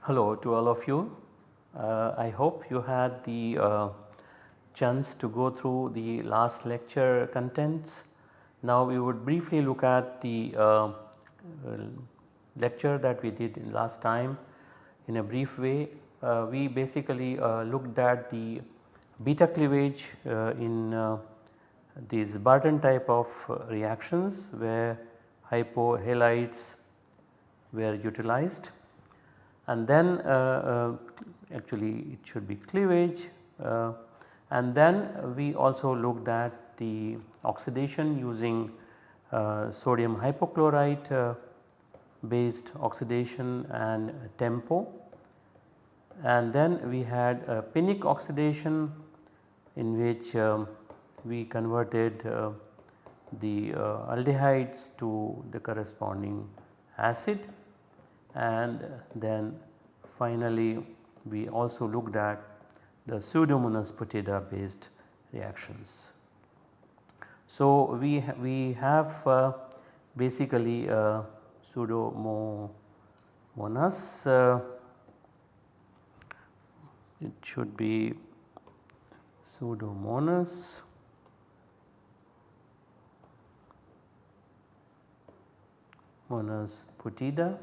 Hello to all of you. Uh, I hope you had the uh, chance to go through the last lecture contents. Now we would briefly look at the uh, lecture that we did in last time in a brief way. Uh, we basically uh, looked at the beta cleavage uh, in these Barton type of reactions where hypohalides were utilized and then uh, uh, actually it should be cleavage uh, and then we also looked at the oxidation using sodium hypochlorite based oxidation and tempo and then we had a Pinnick oxidation in which um, we converted uh, the uh, aldehydes to the corresponding acid and then finally we also looked at the pseudomonas putida based reactions. So we, ha we have uh, basically uh, pseudomonas uh, it should be pseudomonas monas. Putida.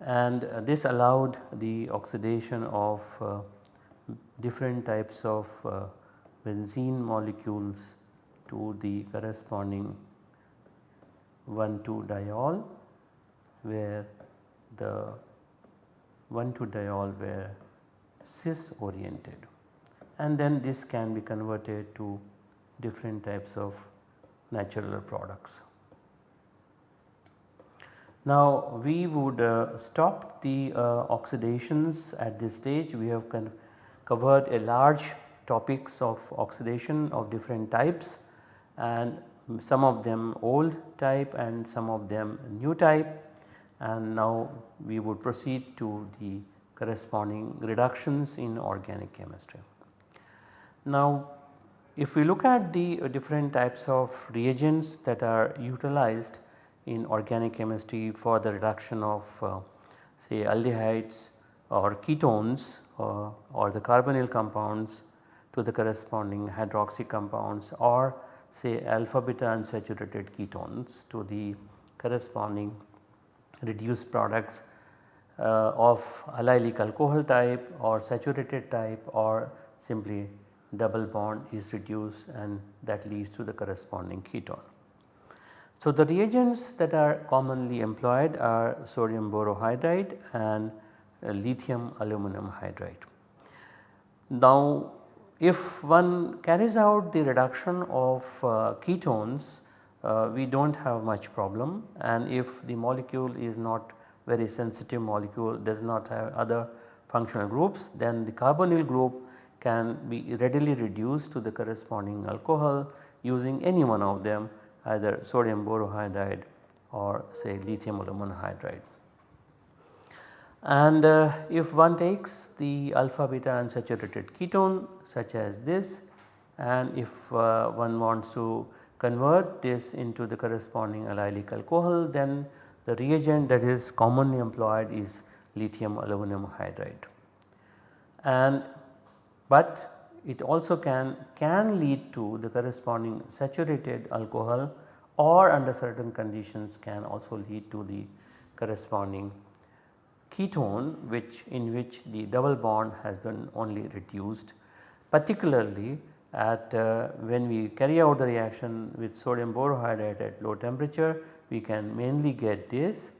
And uh, this allowed the oxidation of uh, different types of uh, benzene molecules to the corresponding 1,2 diol where the 1,2 diol were cis oriented and then this can be converted to different types of natural products. Now we would uh, stop the uh, oxidations at this stage we have covered a large topics of oxidation of different types and some of them old type and some of them new type and now we would proceed to the corresponding reductions in organic chemistry. Now if we look at the different types of reagents that are utilized in organic chemistry for the reduction of uh, say aldehydes or ketones uh, or the carbonyl compounds to the corresponding hydroxy compounds or say alpha beta unsaturated ketones to the corresponding reduced products uh, of allylic alcohol type or saturated type or simply double bond is reduced and that leads to the corresponding ketone. So, the reagents that are commonly employed are sodium borohydride and uh, lithium aluminum hydride. Now if one carries out the reduction of uh, ketones uh, we do not have much problem and if the molecule is not very sensitive molecule does not have other functional groups then the carbonyl group can be readily reduced to the corresponding alcohol using any one of them either sodium borohydride or say lithium aluminum hydride. And uh, if one takes the alpha beta unsaturated ketone such as this and if uh, one wants to convert this into the corresponding allylic alcohol then the reagent that is commonly employed is lithium aluminum hydride. And but it also can, can lead to the corresponding saturated alcohol or under certain conditions can also lead to the corresponding ketone which in which the double bond has been only reduced particularly at uh, when we carry out the reaction with sodium borohydride at low temperature we can mainly get this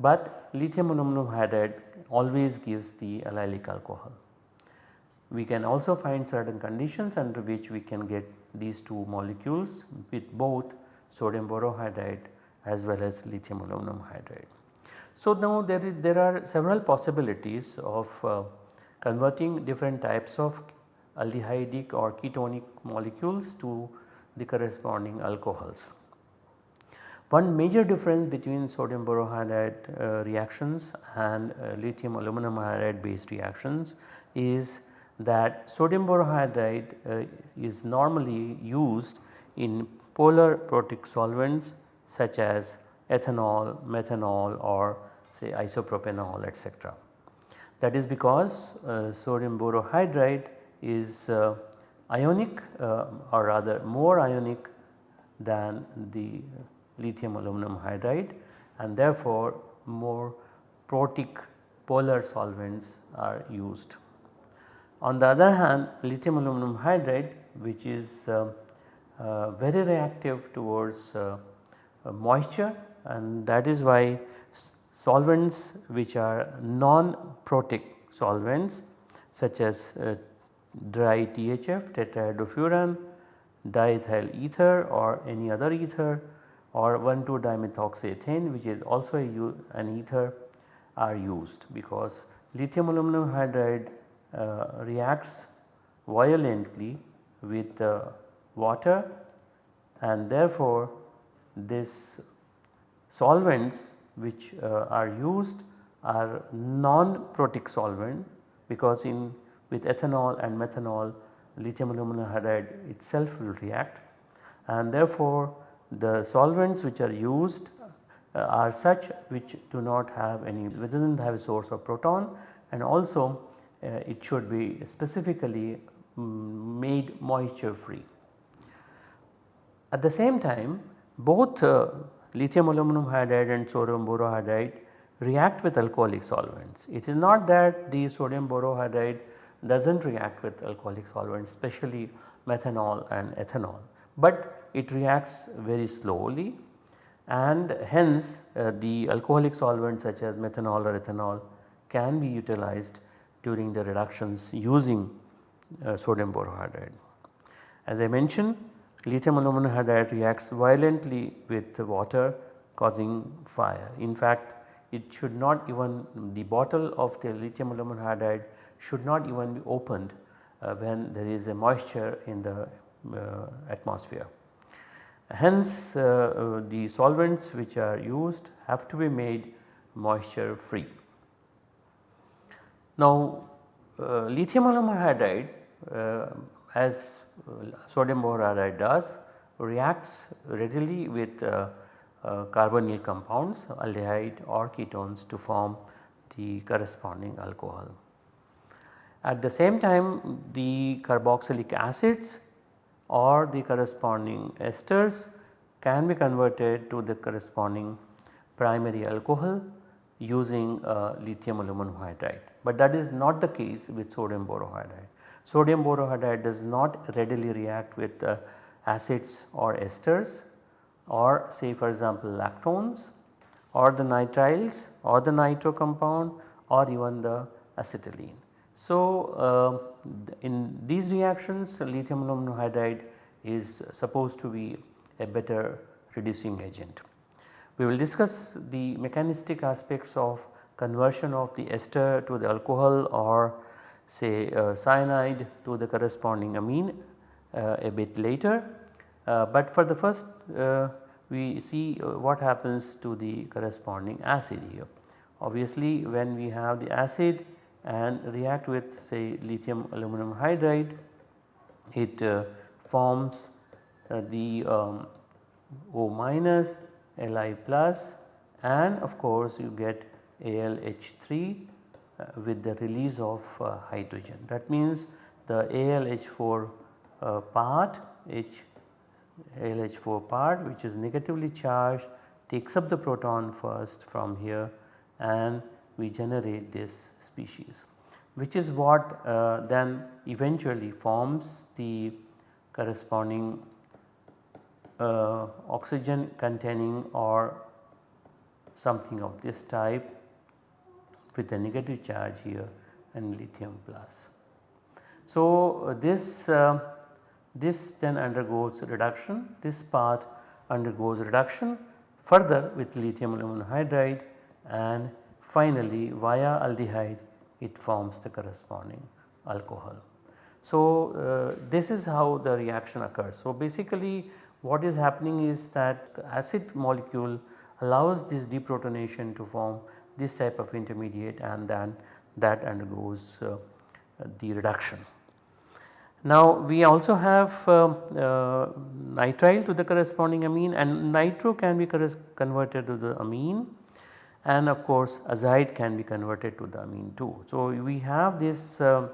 but lithium aluminum hydride always gives the allylic alcohol. We can also find certain conditions under which we can get these two molecules with both sodium borohydride as well as lithium aluminum hydride. So now there is there are several possibilities of uh, converting different types of aldehydic or ketonic molecules to the corresponding alcohols. One major difference between sodium borohydride uh, reactions and uh, lithium aluminum hydride based reactions is that sodium borohydride uh, is normally used in polar protic solvents such as ethanol, methanol or say isopropanol etc. That is because uh, sodium borohydride is uh, ionic uh, or rather more ionic than the lithium aluminum hydride and therefore more protic polar solvents are used. On the other hand lithium aluminum hydride which is uh, uh, very reactive towards uh, moisture and that is why solvents which are non-protic solvents such as uh, dry THF tetrahydrofuran, diethyl ether or any other ether or 1,2 dimethoxyethane which is also an ether are used. Because lithium aluminum hydride uh, reacts violently with uh, water and therefore this solvents which uh, are used are non-protic solvent because in with ethanol and methanol lithium aluminum hydride itself will react and therefore the solvents which are used uh, are such which do not have any which does not have a source of proton and also uh, it should be specifically um, made moisture free. At the same time both uh, lithium aluminum hydride and sodium borohydride react with alcoholic solvents. It is not that the sodium borohydride does not react with alcoholic solvents especially methanol and ethanol, but it reacts very slowly and hence uh, the alcoholic solvents such as methanol or ethanol can be utilized during the reductions using uh, sodium borohydride. As I mentioned lithium aluminum hydride reacts violently with water causing fire. In fact it should not even the bottle of the lithium aluminum hydride should not even be opened uh, when there is a moisture in the uh, atmosphere. Hence uh, uh, the solvents which are used have to be made moisture free. Now uh, lithium aluminum hydride as sodium borohydride does reacts readily with uh, uh, carbonyl compounds aldehyde or ketones to form the corresponding alcohol. At the same time the carboxylic acids or the corresponding esters can be converted to the corresponding primary alcohol using uh, lithium aluminum hydride. But that is not the case with sodium borohydride. Sodium borohydride does not readily react with uh, acids or esters or say for example lactones or the nitriles or the nitro compound or even the acetylene. So, uh, in these reactions lithium aluminum hydride is supposed to be a better reducing agent. We will discuss the mechanistic aspects of conversion of the ester to the alcohol or say uh, cyanide to the corresponding amine uh, a bit later. Uh, but for the first uh, we see uh, what happens to the corresponding acid here. Obviously when we have the acid and react with say lithium aluminum hydride it uh, forms the um, O minus Li plus and of course you get AlH3 uh, with the release of uh, hydrogen. That means the AlH4 uh, part H AlH4 part which is negatively charged takes up the proton first from here and we generate this species which is what uh, then eventually forms the corresponding uh, oxygen containing or something of this type with a negative charge here and lithium plus. So, uh, this uh, this then undergoes reduction this part undergoes reduction further with lithium aluminum hydride and finally via aldehyde it forms the corresponding alcohol. So, uh, this is how the reaction occurs. So, basically what is happening is that acid molecule allows this deprotonation to form this type of intermediate and then that undergoes uh, the reduction. Now we also have uh, uh, nitrile to the corresponding amine and nitro can be converted to the amine and of course azide can be converted to the amine too. So we have this uh,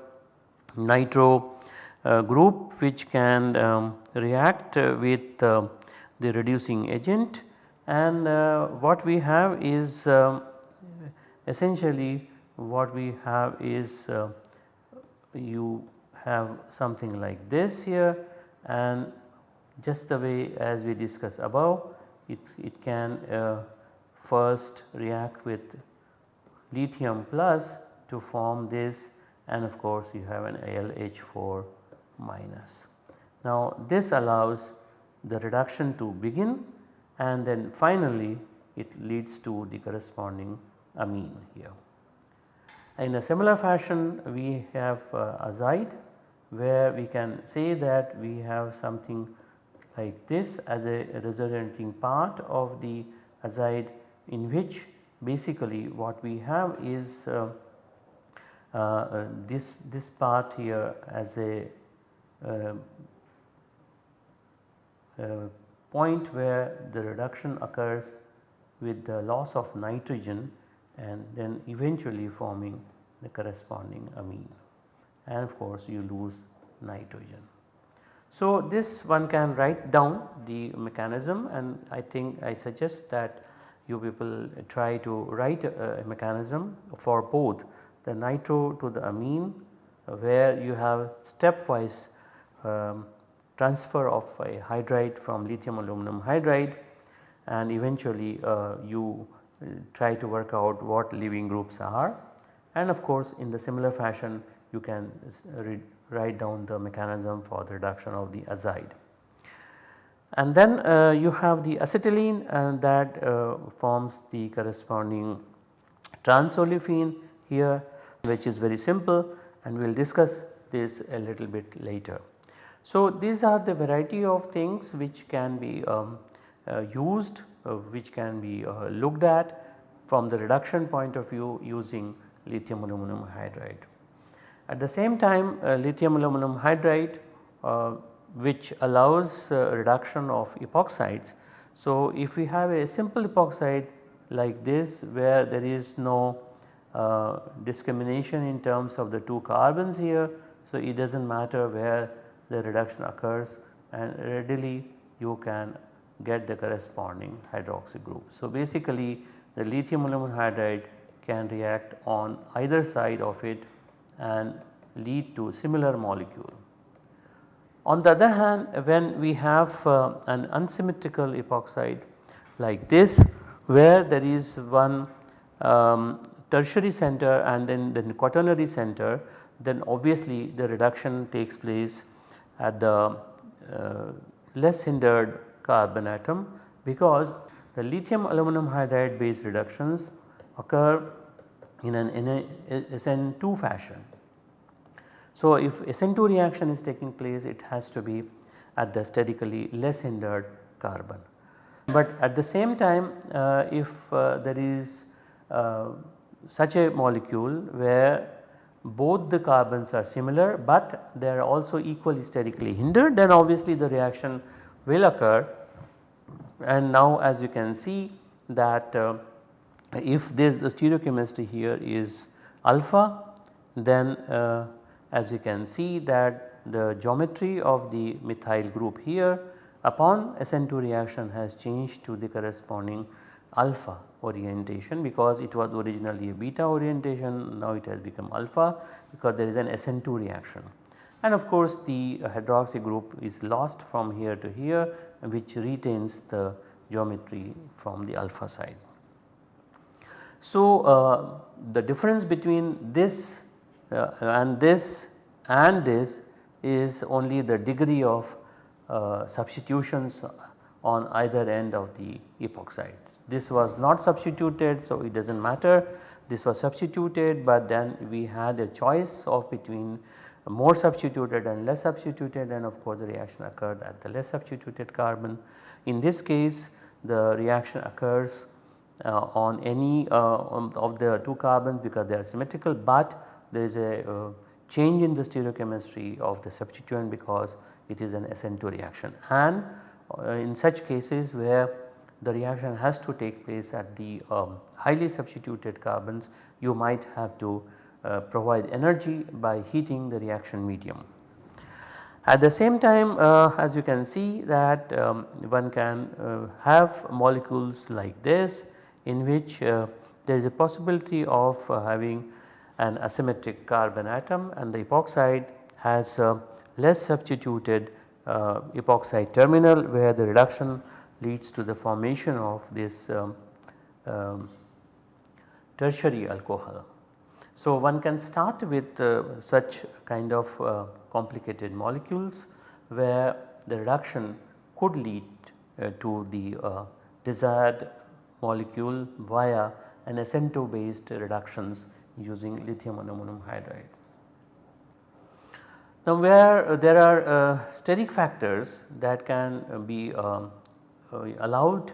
nitro uh, group which can um, react with uh, the reducing agent and what we have is um, essentially what we have is you have something like this here and just the way as we discussed above it, it can uh, first react with lithium plus to form this and of course you have an AlH4 minus. Now this allows the reduction to begin and then finally it leads to the corresponding amine here. In a similar fashion we have uh, azide where we can say that we have something like this as a resulting part of the azide in which basically what we have is uh, uh this, this part here as a uh, uh, point where the reduction occurs with the loss of nitrogen and then eventually forming the corresponding amine and of course you lose nitrogen. So this one can write down the mechanism and I think I suggest that you people try to write a, mechanism for both the nitro to the amine where you have stepwise um, transfer of a hydride from lithium aluminum hydride and eventually uh, you try to work out what leaving groups are and of course in the similar fashion you can write down the mechanism for the reduction of the azide. And then uh, you have the acetylene and that uh, forms the corresponding transolefin here which is very simple and we will discuss this a little bit later. So these are the variety of things which can be um, uh, used uh, which can be uh, looked at from the reduction point of view using lithium aluminum hydride. At the same time uh, lithium aluminum hydride uh, which allows uh, reduction of epoxides. So if we have a simple epoxide like this where there is no discrimination in terms of the two carbons here. So it does not matter where the reduction occurs and readily you can get the corresponding hydroxy group. So basically the lithium aluminum hydride can react on either side of it and lead to similar molecule. On the other hand when we have uh, an unsymmetrical epoxide like this where there is one um, tertiary center and then the quaternary center then obviously the reduction takes place at the uh, less hindered carbon atom because the lithium aluminum hydride based reductions occur in an in a SN2 fashion. So, if SN2 reaction is taking place it has to be at the sterically less hindered carbon. But at the same time uh, if uh, there is uh, such a molecule where both the carbons are similar but they are also equally sterically hindered then obviously the reaction will occur and now as you can see that uh, if this the stereochemistry here is alpha then uh, as you can see that the geometry of the methyl group here upon SN2 reaction has changed to the corresponding alpha orientation because it was originally a beta orientation now it has become alpha because there is an SN2 reaction. And of course the hydroxy group is lost from here to here which retains the geometry from the alpha side. So uh, the difference between this uh, and this and this is only the degree of uh, substitutions on either end of the epoxide. This was not substituted so it does not matter this was substituted but then we had a choice of between more substituted and less substituted and of course the reaction occurred at the less substituted carbon. In this case the reaction occurs uh, on any uh, of the two carbons because they are symmetrical but there is a uh, change in the stereochemistry of the substituent because it is an SN2 reaction and uh, in such cases where the reaction has to take place at the um, highly substituted carbons you might have to uh, provide energy by heating the reaction medium. At the same time uh, as you can see that um, one can uh, have molecules like this in which uh, there is a possibility of uh, having an asymmetric carbon atom and the epoxide has uh, less substituted epoxide terminal where the reduction leads to the formation of this um, um, tertiary alcohol. So, one can start with uh, such kind of uh, complicated molecules where the reduction could lead uh, to the uh, desired molecule via an SN2 based reductions using lithium aluminum hydride. Now where there are uh, steric factors that can be um, uh, allowed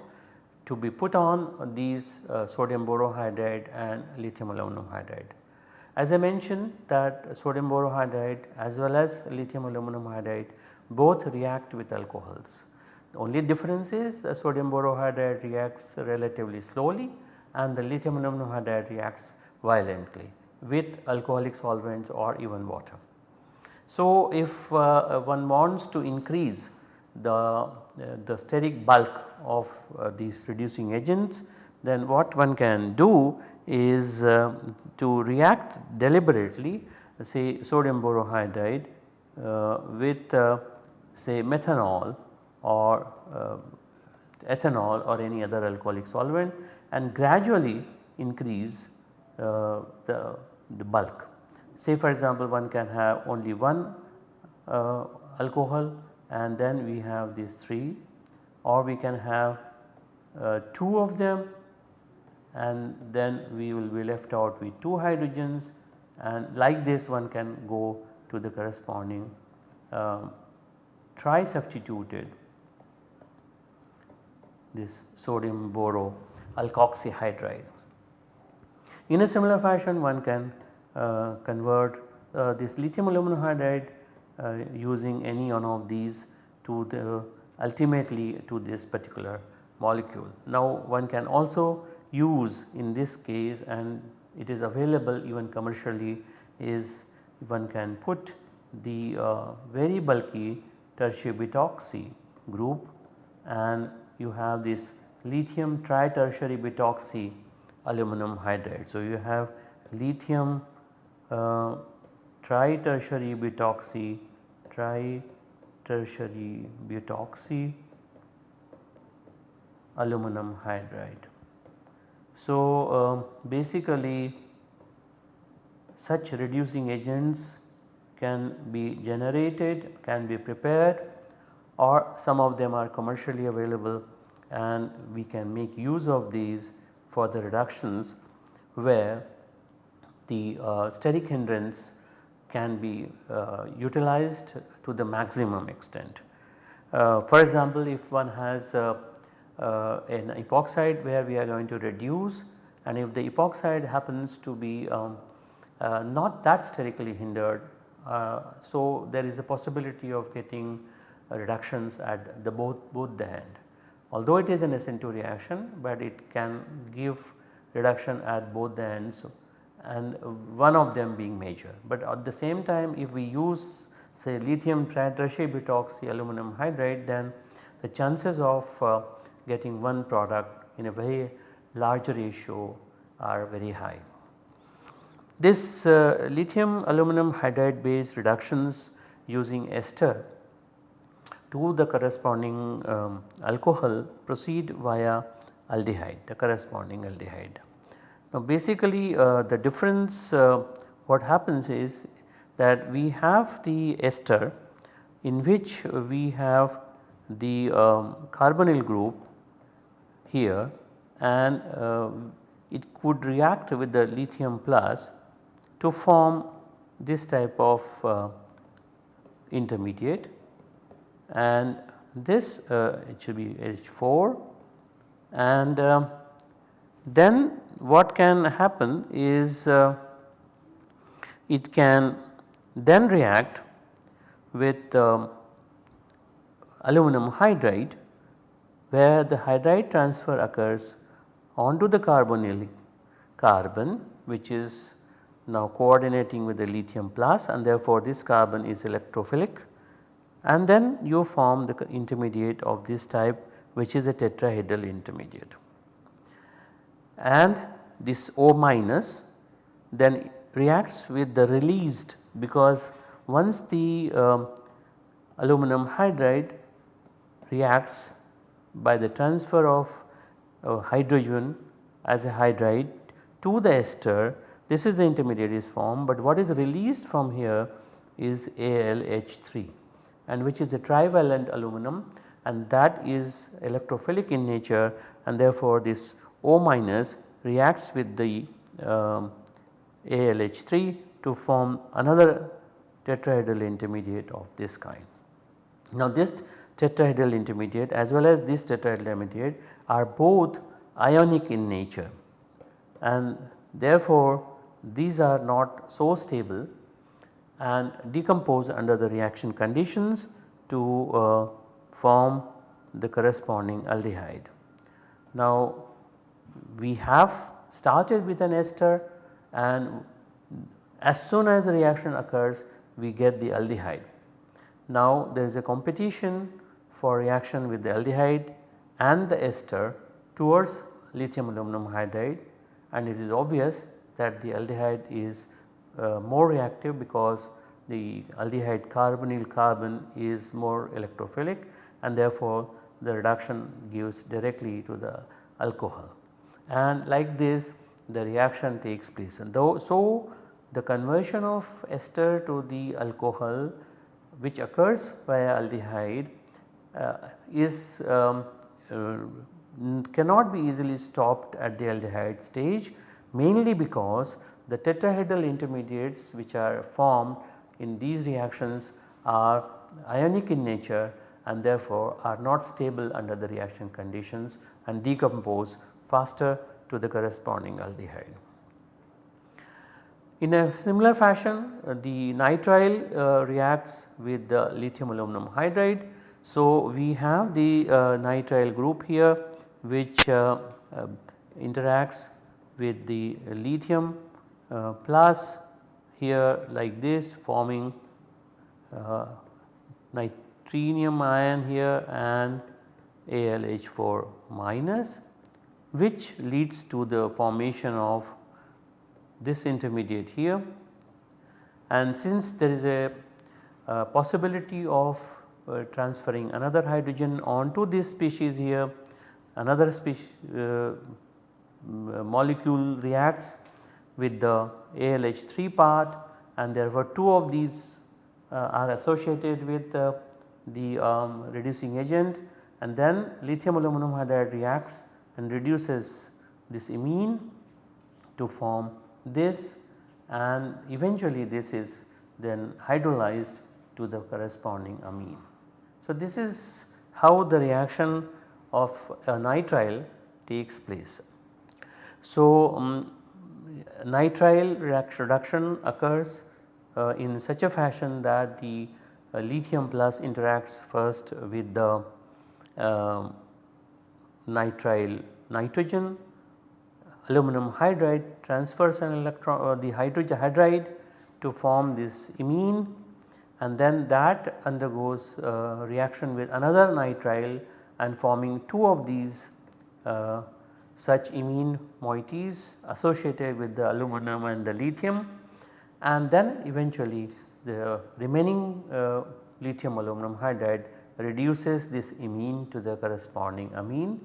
to be put on these sodium borohydride and lithium aluminum hydride. As I mentioned that sodium borohydride as well as lithium aluminum hydride both react with alcohols. The only difference is the sodium borohydride reacts relatively slowly and the lithium aluminum hydride reacts violently with alcoholic solvents or even water. So, if uh, one wants to increase the, uh, the steric bulk of uh, these reducing agents then what one can do is uh, to react deliberately say sodium borohydride uh, with uh, say methanol or uh, ethanol or any other alcoholic solvent and gradually increase uh, the, the bulk. Say for example one can have only one uh, alcohol and then we have these 3 or we can have 2 of them and then we will be left out with 2 hydrogens and like this one can go to the corresponding um, tri-substituted this sodium boro alkoxyhydride. In a similar fashion one can uh, convert uh, this lithium aluminum hydride uh, using any one of these to the ultimately to this particular molecule. Now one can also use in this case and it is available even commercially is one can put the uh, very bulky tertiary butoxy group and you have this lithium tri-tertiary butoxy aluminum hydride. So, you have lithium uh, tri-tertiary butoxy tri-tertiary butoxy aluminum hydride. So, uh, basically such reducing agents can be generated, can be prepared or some of them are commercially available and we can make use of these for the reductions where the uh, steric hindrance can be uh, utilized to the maximum extent. Uh, for example, if one has uh, an epoxide where we are going to reduce and if the epoxide happens to be um, uh, not that sterically hindered. Uh, so, there is a possibility of getting reductions at the both, both the end. Although it is an SN2 reaction, but it can give reduction at both the ends and one of them being major. But at the same time if we use say lithium tertiary aluminum hydride then the chances of uh, getting one product in a very large ratio are very high. This uh, lithium aluminum hydride based reductions using ester to the corresponding um, alcohol proceed via aldehyde the corresponding aldehyde. Now basically uh, the difference uh, what happens is that we have the ester in which we have the um, carbonyl group here and uh, it could react with the lithium plus to form this type of uh, intermediate. And this uh, it should be H4 and uh, then what can happen is uh, it can then react with um, aluminum hydride where the hydride transfer occurs onto the carbonyl carbon which is now coordinating with the lithium plus and therefore this carbon is electrophilic and then you form the intermediate of this type which is a tetrahedral intermediate. And this O minus then reacts with the released because once the um, aluminum hydride reacts by the transfer of uh, hydrogen as a hydride to the ester this is the intermediate is formed but what is released from here is AlH3 and which is a trivalent aluminum and that is electrophilic in nature and therefore this O minus reacts with the um, ALH3 to form another tetrahedral intermediate of this kind. Now this tetrahedral intermediate as well as this tetrahedral intermediate are both ionic in nature and therefore these are not so stable and decompose under the reaction conditions to uh, form the corresponding aldehyde. Now we have started with an ester and as soon as the reaction occurs we get the aldehyde. Now there is a competition for reaction with the aldehyde and the ester towards lithium aluminum hydride. And it is obvious that the aldehyde is uh, more reactive because the aldehyde carbonyl carbon is more electrophilic and therefore the reduction gives directly to the alcohol. And like this the reaction takes place. And though so the conversion of ester to the alcohol which occurs via aldehyde is um, uh, cannot be easily stopped at the aldehyde stage mainly because the tetrahedral intermediates which are formed in these reactions are ionic in nature and therefore are not stable under the reaction conditions and decompose faster to the corresponding aldehyde. In a similar fashion uh, the nitrile uh, reacts with the lithium aluminum hydride. So, we have the uh, nitrile group here which uh, uh, interacts with the lithium plus here like this forming nitrilium ion here and AlH4 minus which leads to the formation of this intermediate here. And since there is a, a possibility of uh, transferring another hydrogen onto this species here. Another species uh, molecule reacts with the ALH3 part and therefore two of these uh, are associated with uh, the um, reducing agent. And then lithium aluminum hydride reacts and reduces this imine to form this. And eventually this is then hydrolyzed to the corresponding amine. So, this is how the reaction of a nitrile takes place. So, um, nitrile reduction occurs uh, in such a fashion that the uh, lithium plus interacts first with the uh, nitrile nitrogen, aluminum hydride transfers an electron or uh, the hydrogen hydride to form this imine and then that undergoes uh, reaction with another nitrile and forming two of these uh, such imine moieties associated with the aluminum and the lithium and then eventually the remaining uh, lithium aluminum hydride reduces this imine to the corresponding amine.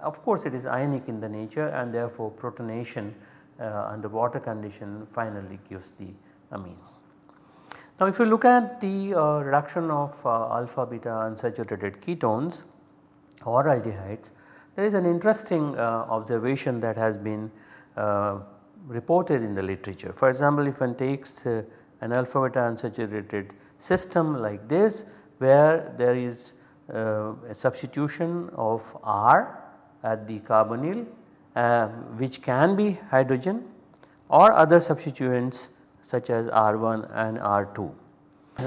Of course, it is ionic in the nature and therefore protonation uh, under water condition finally gives the amine. Now, if you look at the uh, reduction of uh, alpha beta unsaturated ketones or aldehydes there is an interesting uh, observation that has been uh, reported in the literature. For example, if one takes uh, an alpha beta unsaturated system like this where there is uh, a substitution of R at the carbonyl which can be hydrogen or other substituents such as R1 and R2.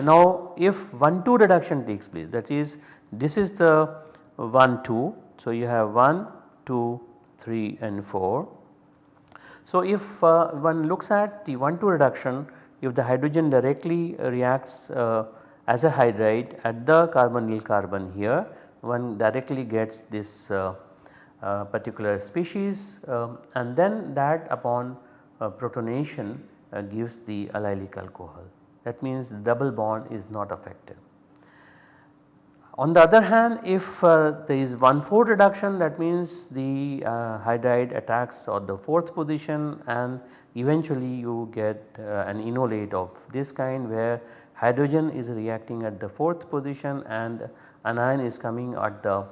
Now if 1-2 reduction takes place that is this is the 1-2. So you have 1, 2, 3 and 4. So if uh, one looks at the 1-2 reduction if the hydrogen directly reacts uh, as a hydride at the carbonyl carbon here one directly gets this uh, uh, particular species um, and then that upon uh, protonation uh, gives the allylic alcohol that means double bond is not affected. On the other hand if uh, there is 1 4 reduction that means the uh, hydride attacks on the 4th position and eventually you get uh, an enolate of this kind where hydrogen is reacting at the 4th position and anion is coming at the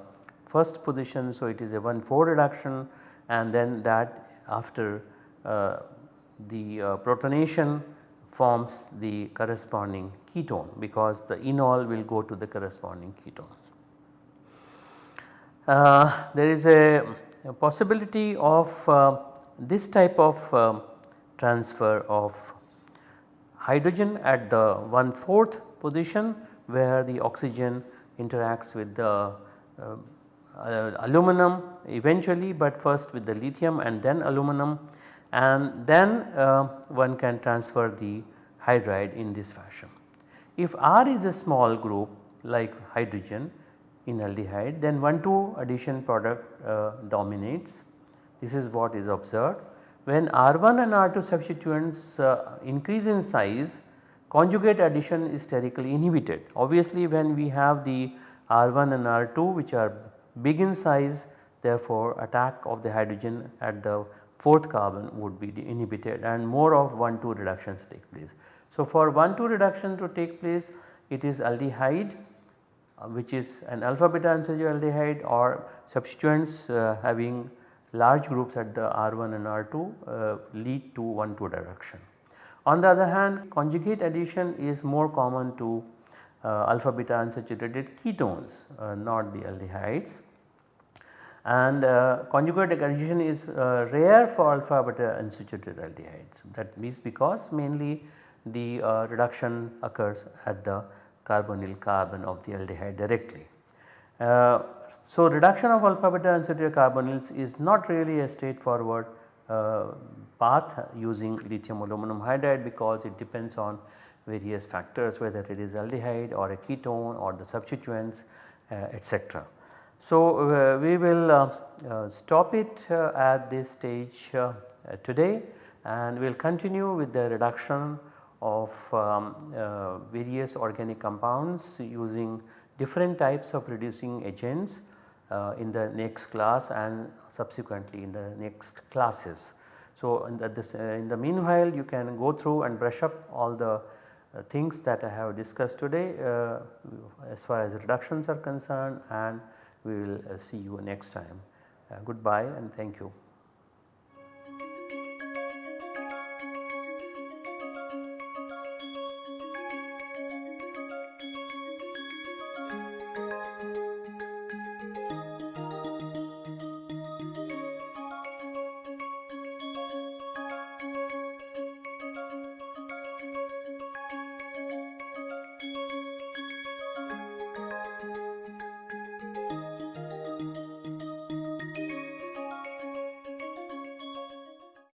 first position. So, it is a 1 4 reduction and then that after uh, the uh, protonation forms the corresponding ketone because the enol will go to the corresponding ketone. Uh, there is a, a possibility of uh, this type of uh, transfer of hydrogen at the 1 4th position where the oxygen interacts with the uh, uh, aluminum eventually but first with the lithium and then aluminum and then uh, one can transfer the hydride in this fashion. If R is a small group like hydrogen in aldehyde then 1 2 addition product uh, dominates this is what is observed. When R1 and R2 substituents uh, increase in size conjugate addition is sterically inhibited. Obviously when we have the R1 and R2 which are big in size therefore attack of the hydrogen at the 4th carbon would be inhibited and more of 1 2 reductions take place. So, for 1 2 reduction to take place it is aldehyde uh, which is an alpha beta unsaturated aldehyde or substituents uh, having large groups at the R1 and R2 uh, lead to 1 2 reduction. On the other hand conjugate addition is more common to uh, alpha beta unsaturated ketones uh, not the aldehydes and uh, conjugate addition is uh, rare for alpha beta unsaturated aldehydes that means because mainly the uh, reduction occurs at the carbonyl carbon of the aldehyde directly. So, reduction of alpha beta unsaturated carbonyls is not really a straightforward path using lithium aluminum hydride because it depends on various factors whether it is aldehyde or a ketone or the substituents uh, etc. So, uh, we will uh, uh, stop it at this stage today and we will continue with the reduction of um, various organic compounds using different types of reducing agents in the next class and subsequently in the next classes. So, in the, this, uh, in the meanwhile you can go through and brush up all the uh, things that I have discussed today uh, as far as reductions are concerned and we will uh, see you next time. Uh, goodbye and thank you.